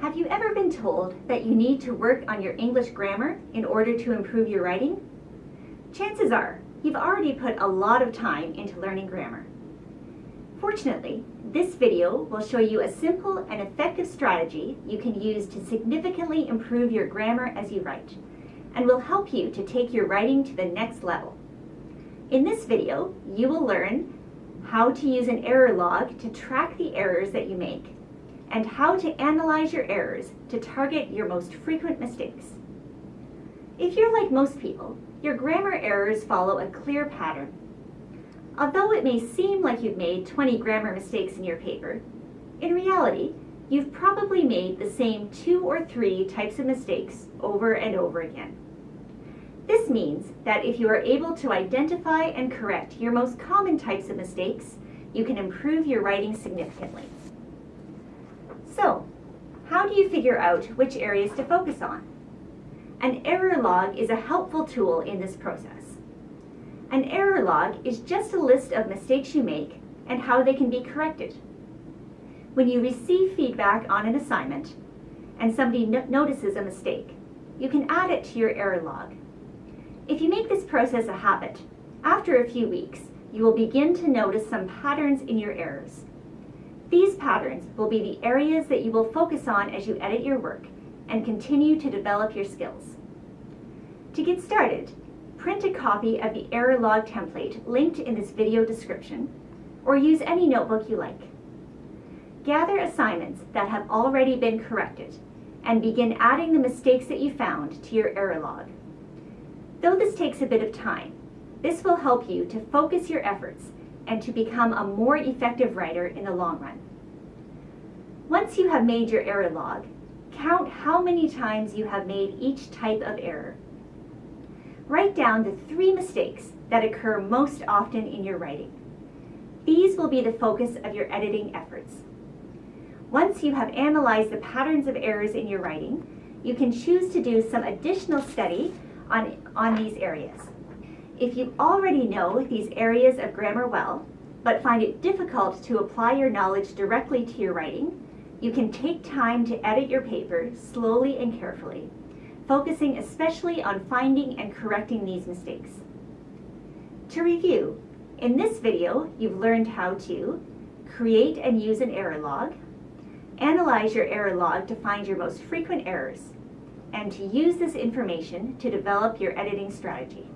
Have you ever been told that you need to work on your English grammar in order to improve your writing? Chances are you've already put a lot of time into learning grammar. Fortunately, this video will show you a simple and effective strategy you can use to significantly improve your grammar as you write, and will help you to take your writing to the next level. In this video, you will learn how to use an error log to track the errors that you make, and how to analyze your errors to target your most frequent mistakes. If you're like most people, your grammar errors follow a clear pattern. Although it may seem like you've made 20 grammar mistakes in your paper, in reality, you've probably made the same two or three types of mistakes over and over again. This means that if you are able to identify and correct your most common types of mistakes, you can improve your writing significantly. So, how do you figure out which areas to focus on? An error log is a helpful tool in this process. An error log is just a list of mistakes you make and how they can be corrected. When you receive feedback on an assignment and somebody no notices a mistake, you can add it to your error log if you make this process a habit, after a few weeks, you will begin to notice some patterns in your errors. These patterns will be the areas that you will focus on as you edit your work and continue to develop your skills. To get started, print a copy of the error log template linked in this video description, or use any notebook you like. Gather assignments that have already been corrected and begin adding the mistakes that you found to your error log. Though this takes a bit of time, this will help you to focus your efforts and to become a more effective writer in the long run. Once you have made your error log, count how many times you have made each type of error. Write down the three mistakes that occur most often in your writing. These will be the focus of your editing efforts. Once you have analyzed the patterns of errors in your writing, you can choose to do some additional study on, on these areas. If you already know these areas of grammar well, but find it difficult to apply your knowledge directly to your writing, you can take time to edit your paper slowly and carefully, focusing especially on finding and correcting these mistakes. To review, in this video, you've learned how to create and use an error log, analyze your error log to find your most frequent errors, and to use this information to develop your editing strategy.